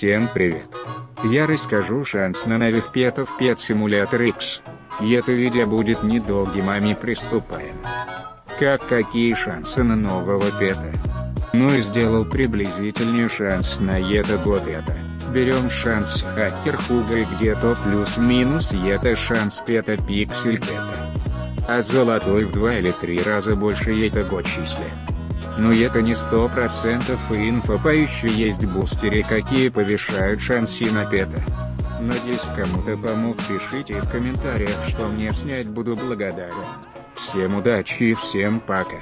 Всем привет! Я расскажу шанс на новых петов Pet Simulator X. И это видео будет недолгим а мы приступаем. Как какие шансы на нового пета? Ну и сделал приблизительный шанс на это год это. Берем шанс хакер Хуга и где-то плюс-минус это шанс пета пиксель пета. А золотой в два или три раза больше это год числе. Но это не сто процентов инфа по еще есть бустеры какие повышают шансы на пета. Надеюсь кому-то помог пишите в комментариях что мне снять буду благодарен. Всем удачи и всем пока.